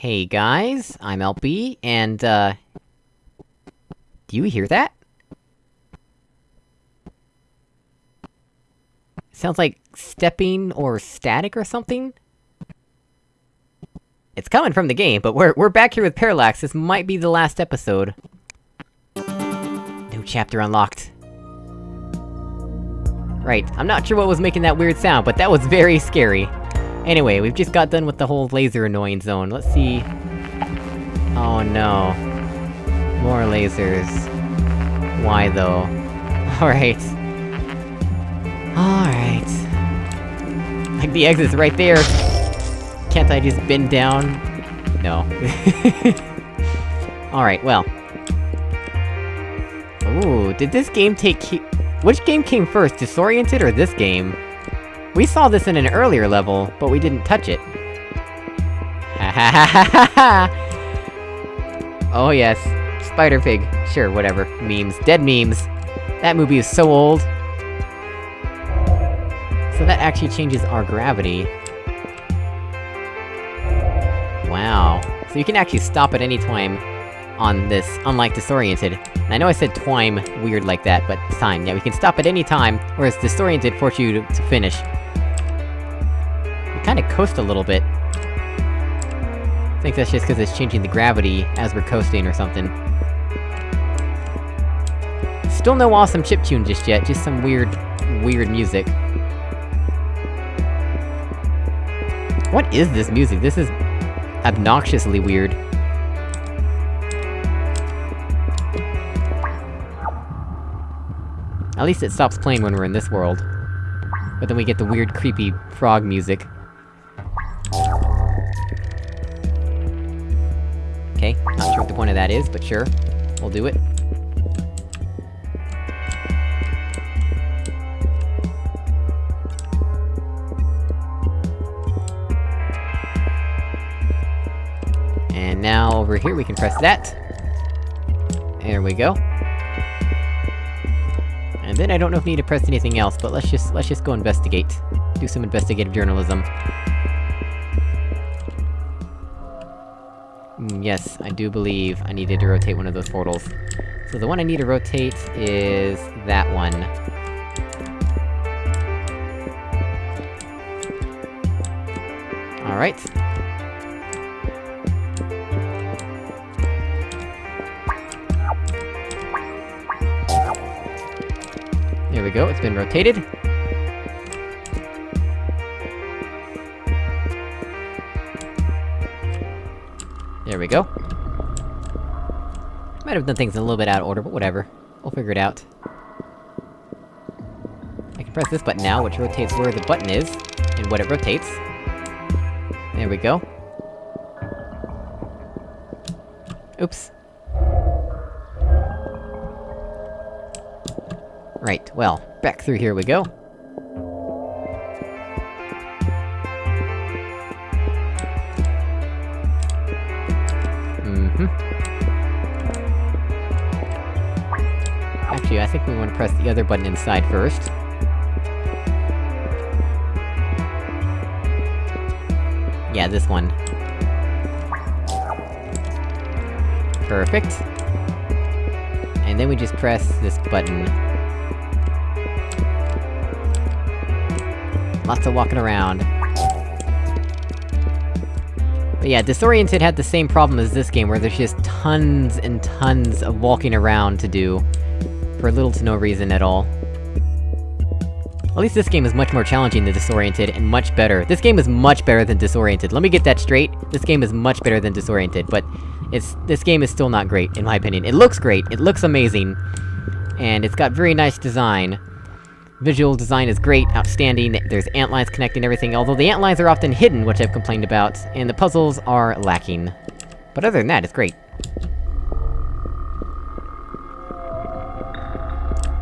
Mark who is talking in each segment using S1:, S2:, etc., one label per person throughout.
S1: Hey guys, I'm LB, and uh... Do you hear that? Sounds like stepping or static or something? It's coming from the game, but we're- we're back here with Parallax, this might be the last episode. New chapter unlocked. Right, I'm not sure what was making that weird sound, but that was very scary. Anyway, we've just got done with the whole laser annoying zone, let's see... Oh no. More lasers. Why though? Alright. Alright. Like the exit's right there! Can't I just bend down? No. Alright, well. Ooh, did this game take Which game came first, Disoriented or this game? We saw this in an earlier level, but we didn't touch it. Ha ha ha ha ha! Oh yes, Spider Pig. Sure, whatever. Memes. Dead memes! That movie is so old! So that actually changes our gravity. Wow. So you can actually stop at any time on this, unlike Disoriented. And I know I said twime weird like that, but time. Yeah, we can stop at any time, whereas Disoriented forces you to, to finish. Kinda coast a little bit. I think that's just cause it's changing the gravity as we're coasting or something. Still no awesome chiptune just yet, just some weird, weird music. What is this music? This is... obnoxiously weird. At least it stops playing when we're in this world. But then we get the weird, creepy frog music. What the point of that is, but sure. We'll do it. And now, over here, we can press that. There we go. And then I don't know if we need to press anything else, but let's just- let's just go investigate. Do some investigative journalism. Yes, I do believe I needed to rotate one of those portals. So the one I need to rotate is... that one. Alright. There we go, it's been rotated. Go. Might have done things a little bit out of order, but whatever. We'll figure it out. I can press this button now, which rotates where the button is, and what it rotates. There we go. Oops. Right, well, back through here we go. I think we want to press the other button inside first. Yeah, this one. Perfect. And then we just press this button. Lots of walking around. But yeah, Disoriented had the same problem as this game, where there's just tons and tons of walking around to do. For little to no reason at all. At least this game is much more challenging than Disoriented, and much better. This game is much better than Disoriented, let me get that straight. This game is much better than Disoriented, but... It's- this game is still not great, in my opinion. It looks great, it looks amazing. And it's got very nice design. Visual design is great, outstanding, there's ant lines connecting everything, although the ant lines are often hidden, which I've complained about, and the puzzles are lacking. But other than that, it's great.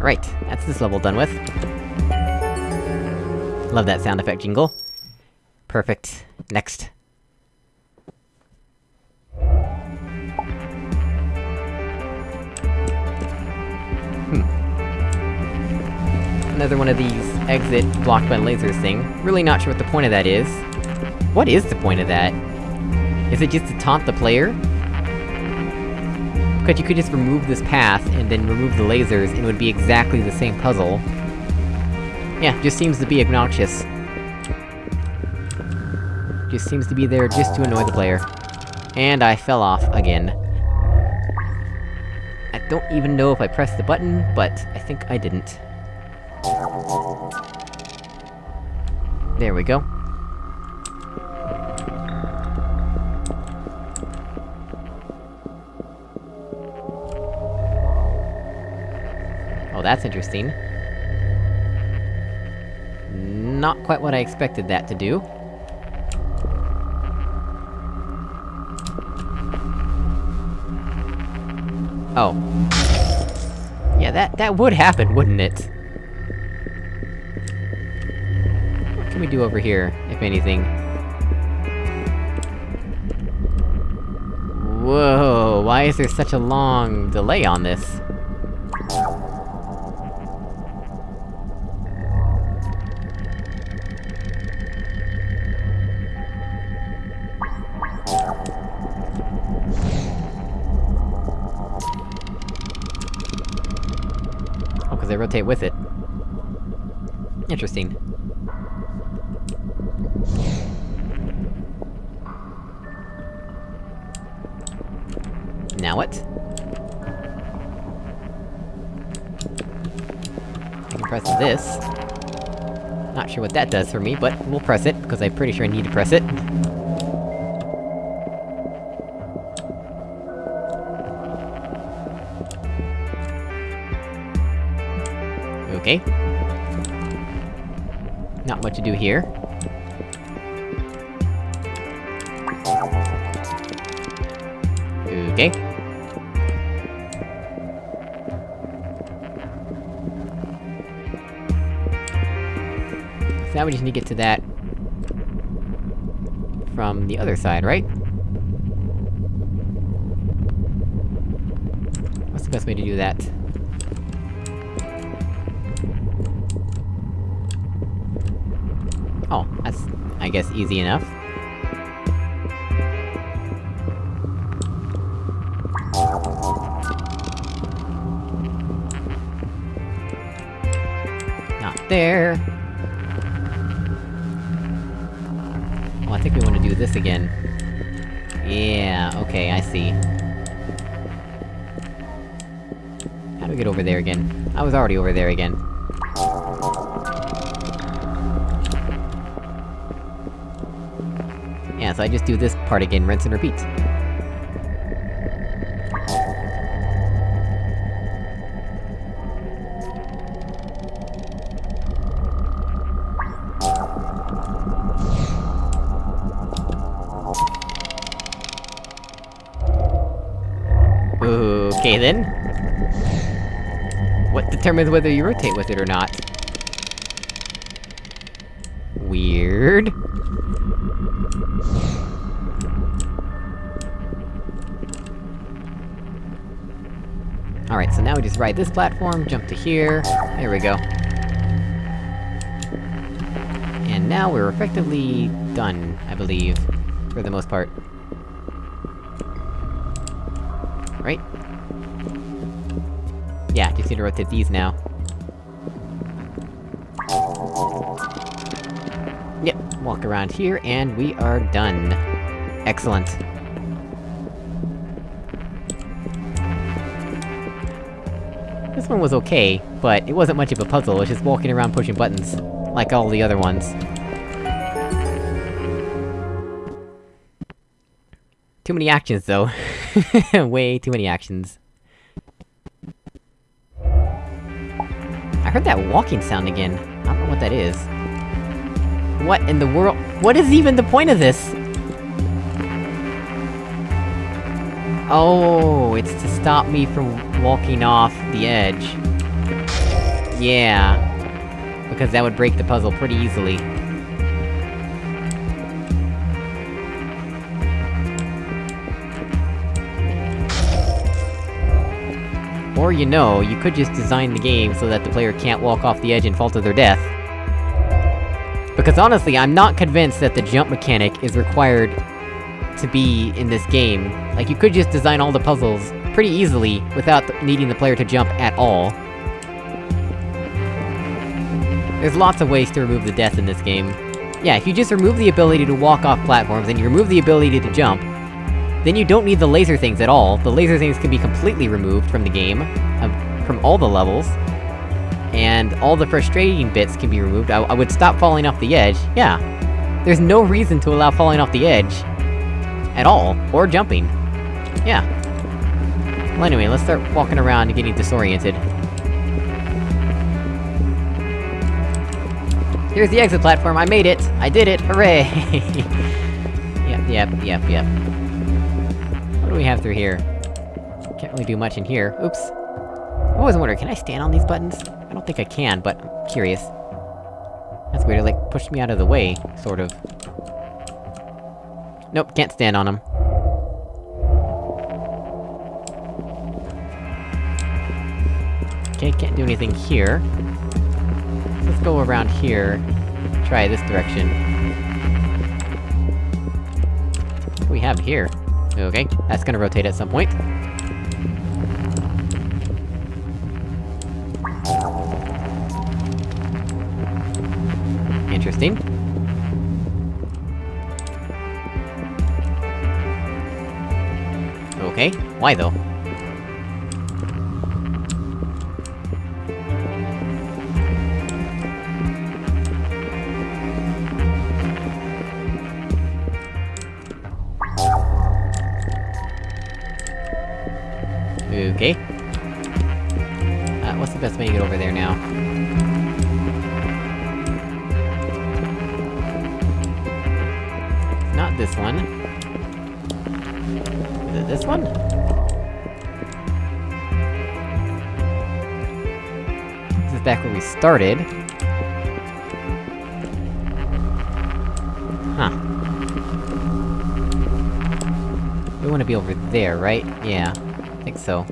S1: Right, that's this level done with. Love that sound effect jingle. Perfect. Next. Hmm. Another one of these exit blocked by lasers thing. Really not sure what the point of that is. What is the point of that? Is it just to taunt the player? Because you could just remove this path, and then remove the lasers, and it would be exactly the same puzzle. Yeah, just seems to be obnoxious. Just seems to be there just to annoy the player. And I fell off again. I don't even know if I pressed the button, but I think I didn't. There we go. That's interesting. Not quite what I expected that to do. Oh. Yeah, that- that would happen, wouldn't it? What can we do over here, if anything? Whoa, why is there such a long delay on this? Rotate with it. Interesting. Now what? I can press this. Not sure what that does for me, but we'll press it, because I'm pretty sure I need to press it. Much to do here. Okay. So now we just need to get to that... from the other side, right? What's the best way to do that? Oh, that's, I guess, easy enough. Not there! Oh, I think we wanna do this again. Yeah, okay, I see. How do we get over there again? I was already over there again. So I just do this part again, rinse and repeat. Okay then. What determines whether you rotate with it or not? Weird. Alright, so now we just ride this platform, jump to here, there we go. And now we're effectively done, I believe. For the most part. Right? Yeah, just need to rotate these now. Walk around here, and we are done. Excellent. This one was okay, but it wasn't much of a puzzle, it was just walking around pushing buttons. Like all the other ones. Too many actions, though. Way too many actions. I heard that walking sound again. I don't know what that is. What in the world- What is even the point of this? Oh, it's to stop me from walking off the edge. Yeah. Because that would break the puzzle pretty easily. Or, you know, you could just design the game so that the player can't walk off the edge and fall to their death. Because honestly, I'm not convinced that the jump mechanic is required to be in this game. Like, you could just design all the puzzles pretty easily, without th needing the player to jump at all. There's lots of ways to remove the death in this game. Yeah, if you just remove the ability to walk off platforms, and you remove the ability to jump, then you don't need the laser things at all. The laser things can be completely removed from the game, uh, from all the levels. And all the frustrating bits can be removed. I, I would stop falling off the edge, yeah. There's no reason to allow falling off the edge. At all. Or jumping. Yeah. Well anyway, let's start walking around and getting disoriented. Here's the exit platform, I made it! I did it! Hooray! yep, yep, yep, yep. What do we have through here? Can't really do much in here. Oops. I always wonder, can I stand on these buttons? Think I can, but I'm curious. That's weird, it like, pushed me out of the way, sort of. Nope, can't stand on them. Okay, can't do anything here. Let's go around here. Try this direction. What do we have here? Okay, that's gonna rotate at some point. Interesting. Okay, why though? Started. Huh. We wanna be over there, right? Yeah. I think so.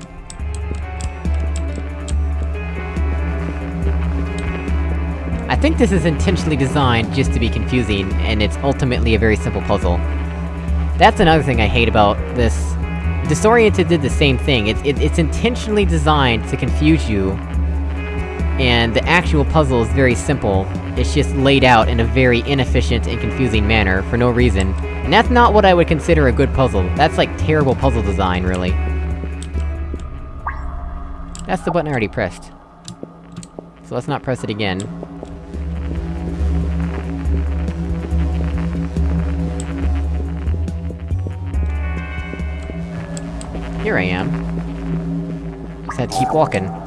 S1: I think this is intentionally designed just to be confusing, and it's ultimately a very simple puzzle. That's another thing I hate about this. Disoriented did the same thing, it's, it, it's intentionally designed to confuse you, and the actual puzzle is very simple, it's just laid out in a very inefficient and confusing manner, for no reason. And that's not what I would consider a good puzzle, that's like terrible puzzle design, really. That's the button I already pressed. So let's not press it again. Here I am. Just had to keep walking.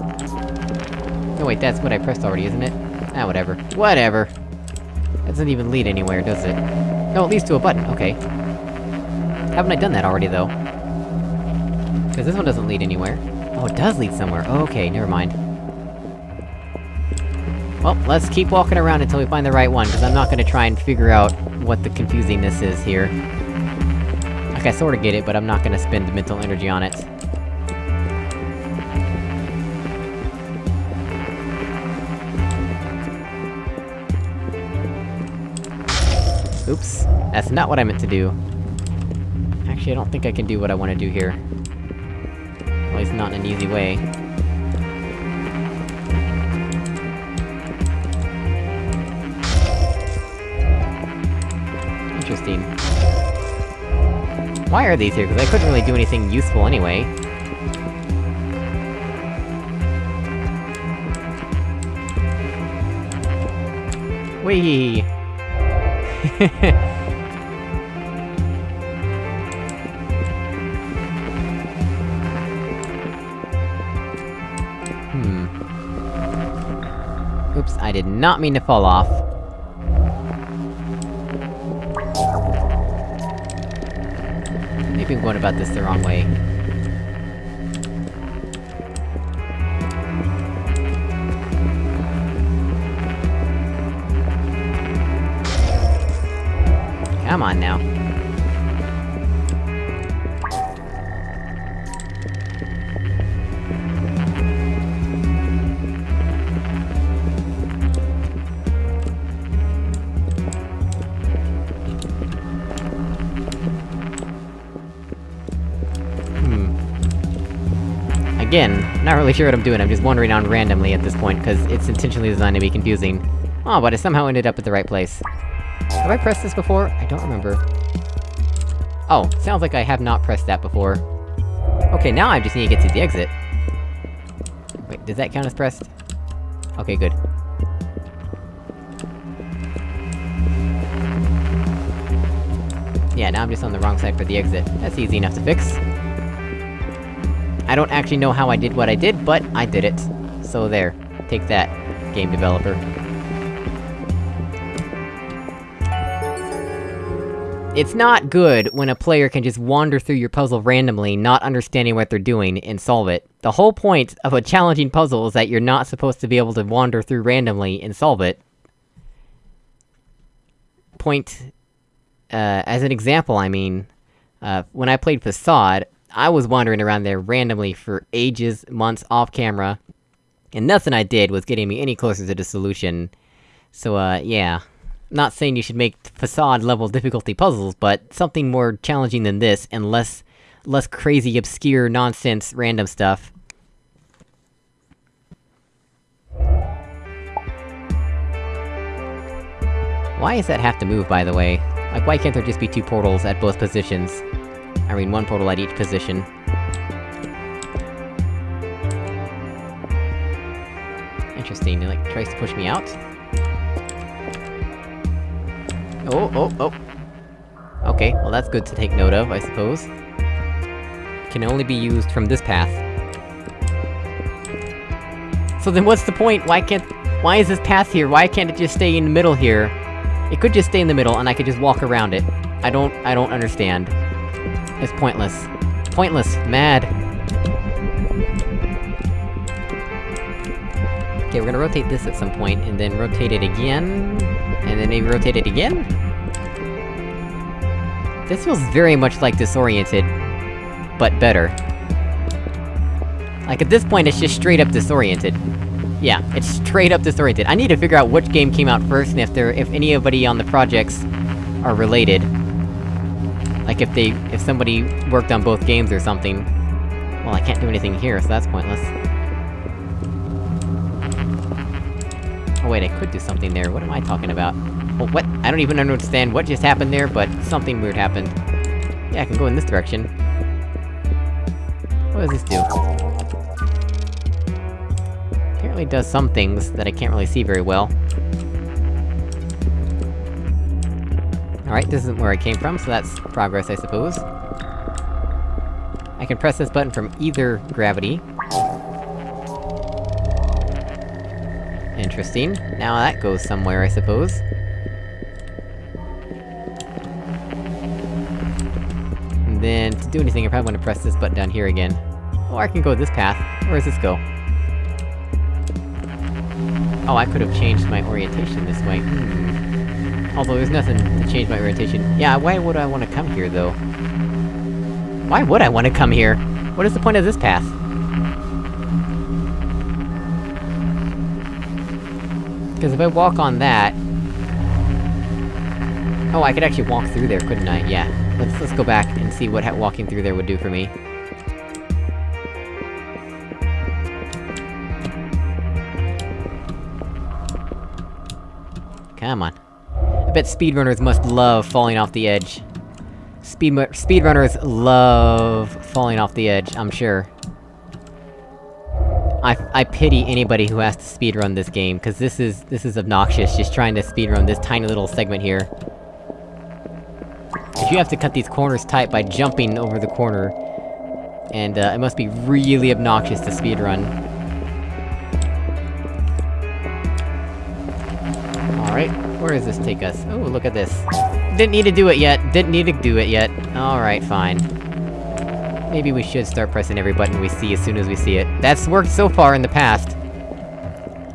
S1: No wait, that's what I pressed already, isn't it? Ah, whatever. Whatever! That doesn't even lead anywhere, does it? No, it leads to a button, okay. Haven't I done that already, though? Because this one doesn't lead anywhere. Oh, it does lead somewhere. Okay, never mind. Well, let's keep walking around until we find the right one, because I'm not gonna try and figure out what the confusingness is here. Like, I sorta get it, but I'm not gonna spend mental energy on it. Oops. That's not what I meant to do. Actually, I don't think I can do what I want to do here. At least not in an easy way. Interesting. Why are these here? Because I couldn't really do anything useful anyway. Whee! Hmm. Oops, I did not mean to fall off. Maybe I'm going about this the wrong way. Come on now. Hmm. Again, not really sure what I'm doing, I'm just wandering on randomly at this point, because it's intentionally designed to be confusing. Oh, but I somehow ended up at the right place. Have I pressed this before? I don't remember. Oh, sounds like I have not pressed that before. Okay, now I just need to get to the exit. Wait, does that count as pressed? Okay, good. Yeah, now I'm just on the wrong side for the exit. That's easy enough to fix. I don't actually know how I did what I did, but I did it. So there. Take that, game developer. It's not good when a player can just wander through your puzzle randomly, not understanding what they're doing, and solve it. The whole point of a challenging puzzle is that you're not supposed to be able to wander through randomly and solve it. Point... Uh, as an example, I mean... Uh, when I played Facade, I was wandering around there randomly for ages, months, off-camera, and nothing I did was getting me any closer to the solution. So, uh, yeah. Not saying you should make facade-level difficulty puzzles, but something more challenging than this, and less... less crazy, obscure, nonsense, random stuff. Why does that have to move, by the way? Like, why can't there just be two portals at both positions? I mean, one portal at each position. Interesting, it like, tries to push me out? Oh, oh, oh! Okay, well that's good to take note of, I suppose. Can only be used from this path. So then what's the point? Why can't- why is this path here? Why can't it just stay in the middle here? It could just stay in the middle, and I could just walk around it. I don't- I don't understand. It's pointless. Pointless. Mad. Okay, we're gonna rotate this at some point, and then rotate it again... And then maybe rotate it again? This feels very much like Disoriented, but better. Like, at this point, it's just straight up Disoriented. Yeah, it's straight up Disoriented. I need to figure out which game came out first, and if there- if anybody on the projects are related. Like if they- if somebody worked on both games or something. Well, I can't do anything here, so that's pointless. Oh wait, I could do something there, what am I talking about? What? I don't even understand what just happened there, but something weird happened. Yeah, I can go in this direction. What does this do? Apparently does some things that I can't really see very well. Alright, this isn't where I came from, so that's progress, I suppose. I can press this button from either gravity. Interesting. Now that goes somewhere, I suppose. Then, to do anything, I probably want to press this button down here again. Or I can go this path. Where does this go? Oh, I could've changed my orientation this way. Hmm. Although there's nothing to change my orientation. Yeah, why would I want to come here, though? Why would I want to come here? What is the point of this path? Because if I walk on that... Oh, I could actually walk through there, couldn't I? Yeah. Let's- let's go back and see what walking through there would do for me. Come on. I bet speedrunners must love falling off the edge. Speed- speedrunners love falling off the edge, I'm sure. I- I pity anybody who has to speedrun this game, cause this is- this is obnoxious, just trying to speedrun this tiny little segment here. You have to cut these corners tight by jumping over the corner... And, uh, it must be really obnoxious to speedrun. Alright, where does this take us? Oh, look at this. Didn't need to do it yet, didn't need to do it yet. Alright, fine. Maybe we should start pressing every button we see as soon as we see it. That's worked so far in the past.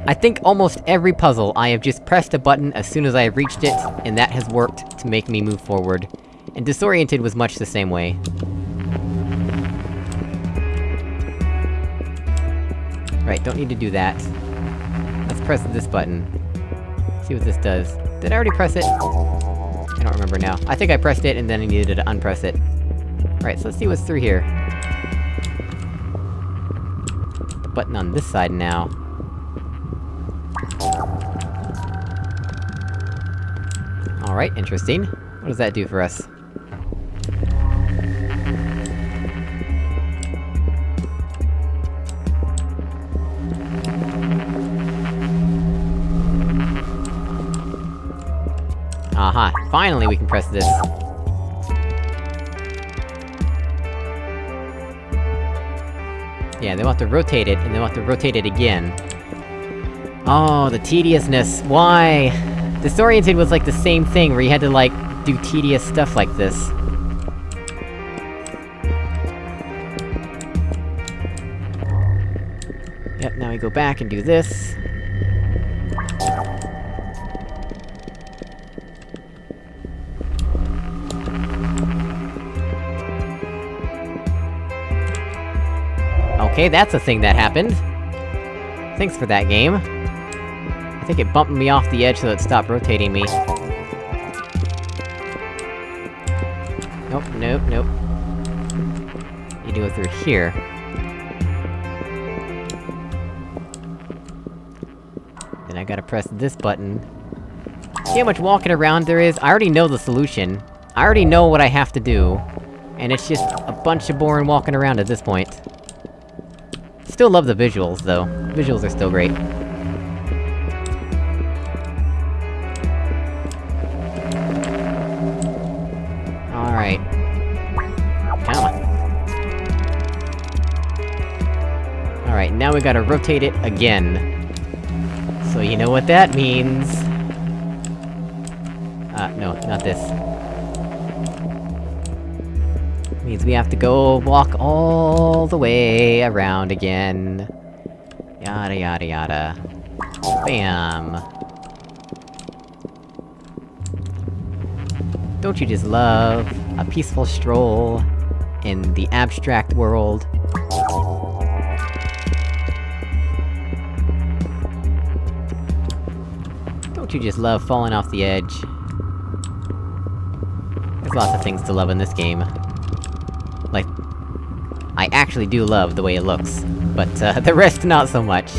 S1: I think almost every puzzle, I have just pressed a button as soon as I have reached it, and that has worked to make me move forward. And Disoriented was much the same way. Right, don't need to do that. Let's press this button. See what this does. Did I already press it? I don't remember now. I think I pressed it, and then I needed to unpress it. Right, so let's see what's through here. The button on this side now. Alright, interesting. What does that do for us? Finally we can press this. Yeah, they want to rotate it, and they want to rotate it again. Oh, the tediousness, why? Disoriented was like the same thing, where you had to, like, do tedious stuff like this. Yep, now we go back and do this. Okay, that's a thing that happened. Thanks for that game. I think it bumped me off the edge so it stopped rotating me. Nope, nope, nope. You do it through here. Then I gotta press this button. See how much walking around there is? I already know the solution. I already know what I have to do. And it's just a bunch of boring walking around at this point. Still love the visuals, though. Visuals are still great. Alright. Come. Alright, now we gotta rotate it again. So you know what that means. Uh, no, not this. Means we have to go walk all the way around again. Yada yada yada. Bam! Don't you just love a peaceful stroll in the abstract world? Don't you just love falling off the edge? There's lots of things to love in this game. Like... I actually do love the way it looks, but, uh, the rest not so much.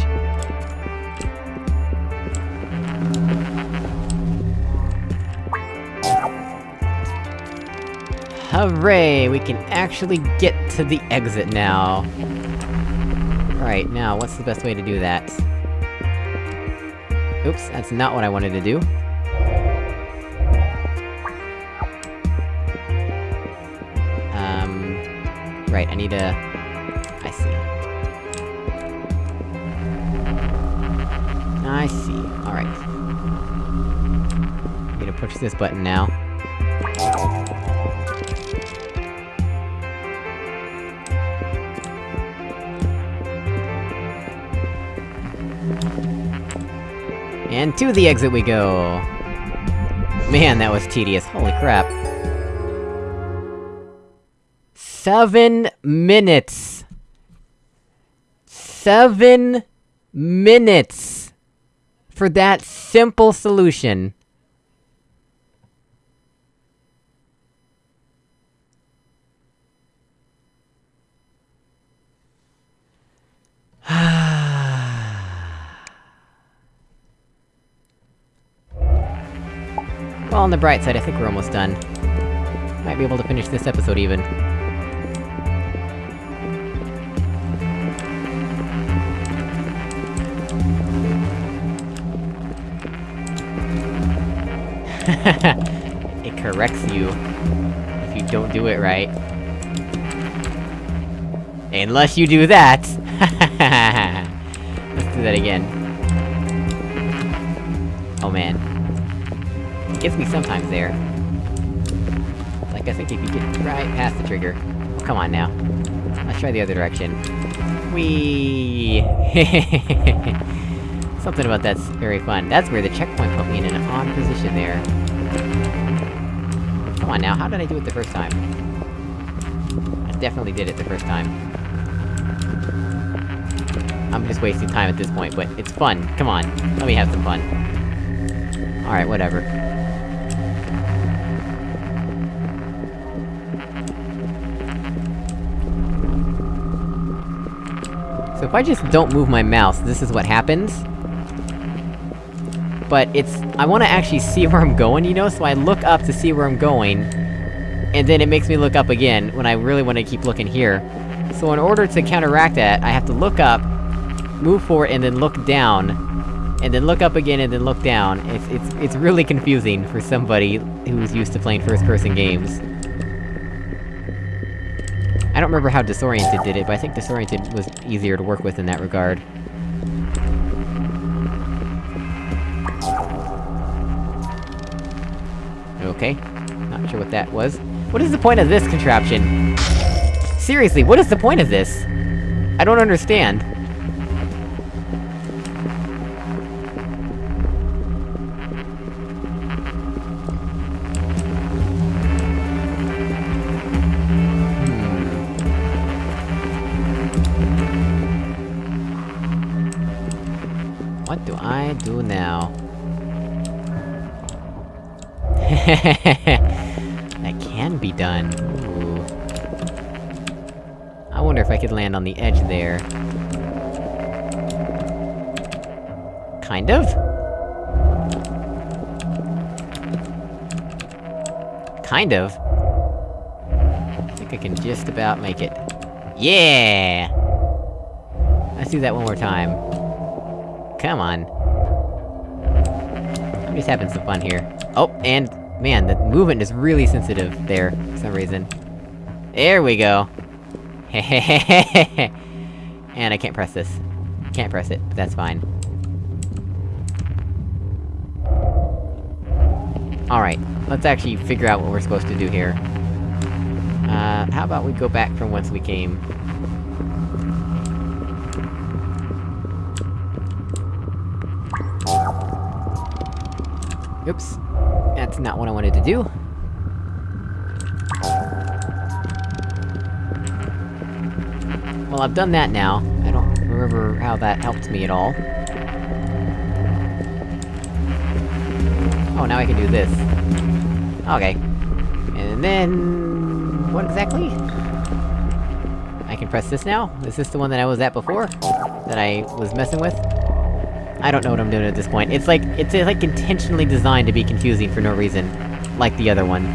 S1: Hooray! We can actually get to the exit now. Right, now, what's the best way to do that? Oops, that's not what I wanted to do. Right, I need to... I see. I see, alright. Need to push this button now. And to the exit we go! Man, that was tedious, holy crap. Seven minutes! Seven minutes! For that simple solution. Well, on the bright side, I think we're almost done. Might be able to finish this episode even. it corrects you, if you don't do it right. Unless you do that! Let's do that again. Oh man. It gets me sometimes there. Like, I think if you get right past the trigger... Oh, come on now. Let's try the other direction. Whee! Something about that's very fun. That's where the checkpoint put me in an odd position there. Come on now, how did I do it the first time? I definitely did it the first time. I'm just wasting time at this point, but it's fun. Come on, let me have some fun. Alright, whatever. So if I just don't move my mouse, this is what happens. But it's- I wanna actually see where I'm going, you know, so I look up to see where I'm going, and then it makes me look up again, when I really wanna keep looking here. So in order to counteract that, I have to look up, move forward, and then look down, and then look up again, and then look down. It's- it's- it's really confusing for somebody who's used to playing first-person games. I don't remember how Disoriented did it, but I think Disoriented was easier to work with in that regard. Okay. Not sure what that was. What is the point of this contraption? Seriously, what is the point of this? I don't understand. Hmm. What do I do now? that can be done. Ooh. I wonder if I could land on the edge there. Kind of? Kind of. I think I can just about make it. Yeah! Let's do that one more time. Come on. I'm just having some fun here. Oh, and, man, the movement is really sensitive there, for some reason. There we go! and I can't press this. Can't press it, but that's fine. Alright, let's actually figure out what we're supposed to do here. Uh, how about we go back from whence we came? Oops. That's not what I wanted to do. Well, I've done that now. I don't remember how that helped me at all. Oh, now I can do this. Okay. And then... What exactly? I can press this now? Is this the one that I was at before? That I was messing with? I don't know what I'm doing at this point. It's like- it's like intentionally designed to be confusing for no reason. Like the other one.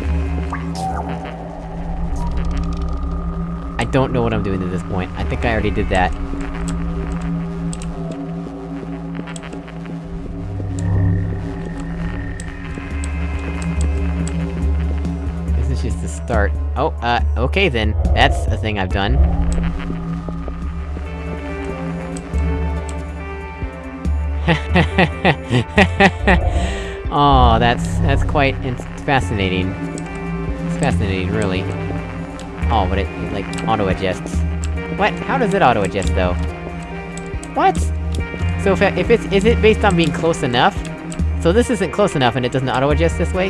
S1: I don't know what I'm doing at this point. I think I already did that. This is just the start. Oh, uh, okay then. That's a thing I've done. oh, that's- that's quite fascinating. It's fascinating, really. Oh, but it, it, like, auto-adjusts. What? How does it auto-adjust, though? What? So if, if it's- is it based on being close enough? So this isn't close enough and it doesn't auto-adjust this way?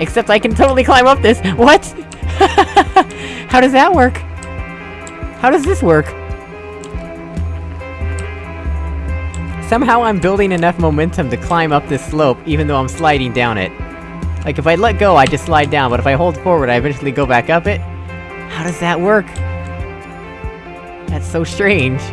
S1: Except I can totally climb up this- What?! How does that work? How does this work? Somehow I'm building enough momentum to climb up this slope, even though I'm sliding down it. Like, if I let go, I just slide down, but if I hold forward, I eventually go back up it? How does that work? That's so strange.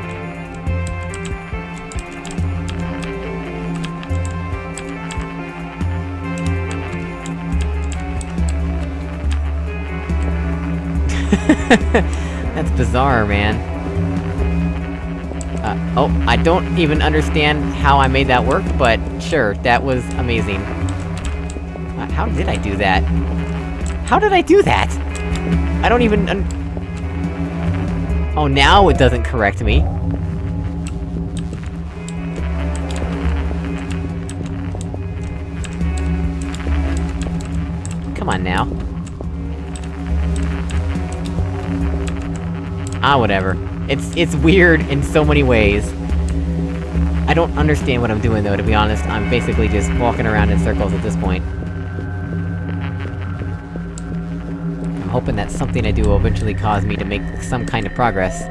S1: That's bizarre, man. Oh, I don't even understand how I made that work, but sure, that was amazing. Uh, how did I do that? How did I do that? I don't even Oh, now it doesn't correct me. Come on now. Ah, whatever. It's- it's weird in so many ways. I don't understand what I'm doing though, to be honest. I'm basically just walking around in circles at this point. I'm hoping that something I do will eventually cause me to make some kind of progress.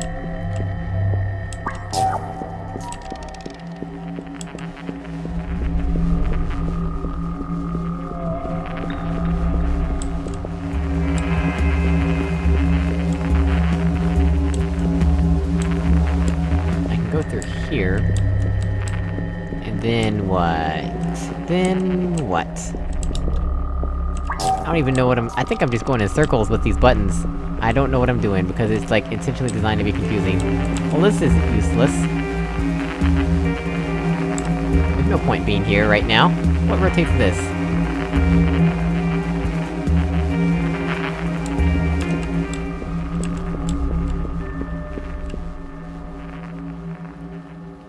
S1: Then what? I don't even know what I'm- I think I'm just going in circles with these buttons. I don't know what I'm doing, because it's, like, intentionally designed to be confusing. Well, this is useless. There's no point being here right now. What rotates this?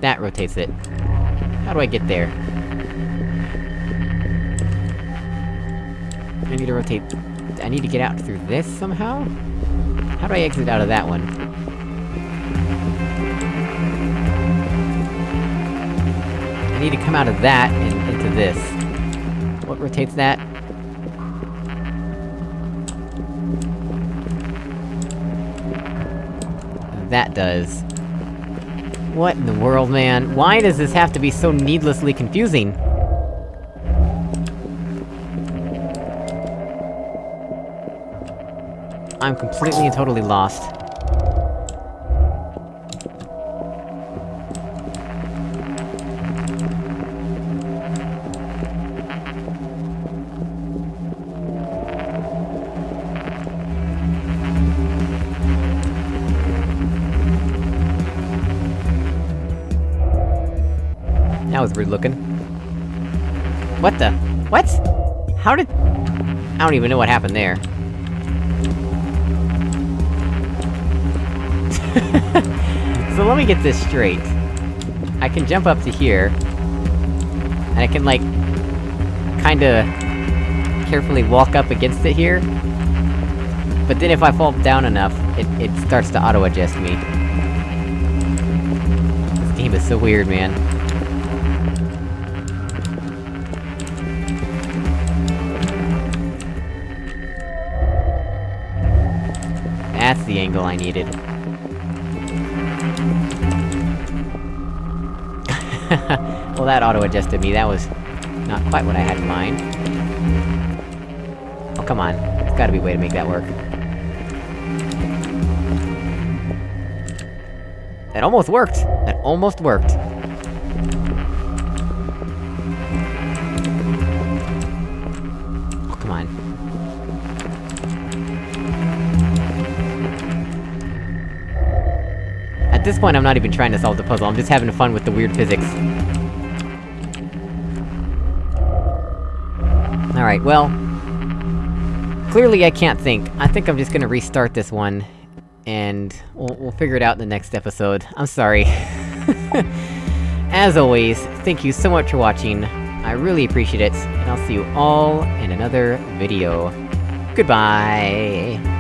S1: That rotates it. How do I get there? Need to rotate... I need to get out through this somehow? How do I exit out of that one? I need to come out of that and into this. What rotates that? That does. What in the world, man? Why does this have to be so needlessly confusing? I'm completely and totally lost. That was weird looking. What the? What? How did- I don't even know what happened there. so let me get this straight. I can jump up to here... And I can, like... Kinda... Carefully walk up against it here. But then if I fall down enough, it, it starts to auto-adjust me. This game is so weird, man. That's the angle I needed. well, that auto-adjusted me, that was... not quite what I had in mind. Oh, come on. There's gotta be a way to make that work. That almost worked! That almost worked! This point, I'm not even trying to solve the puzzle, I'm just having fun with the weird physics. Alright, well... Clearly I can't think. I think I'm just gonna restart this one, and we'll, we'll figure it out in the next episode. I'm sorry. As always, thank you so much for watching, I really appreciate it, and I'll see you all in another video. Goodbye!